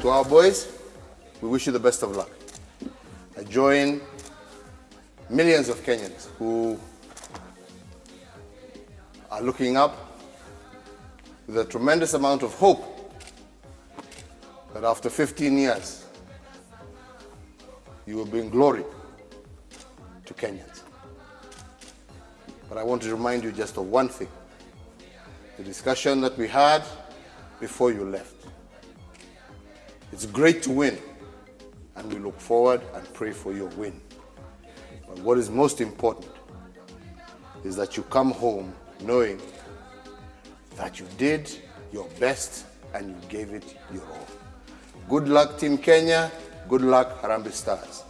To our boys, we wish you the best of luck. I join millions of Kenyans who are looking up with a tremendous amount of hope that after 15 years, you will bring glory to Kenyans. But I want to remind you just of one thing. The discussion that we had before you left. It's great to win, and we look forward and pray for your win. But what is most important is that you come home knowing that you did your best and you gave it your all. Good luck, Team Kenya. Good luck, Harambee Stars.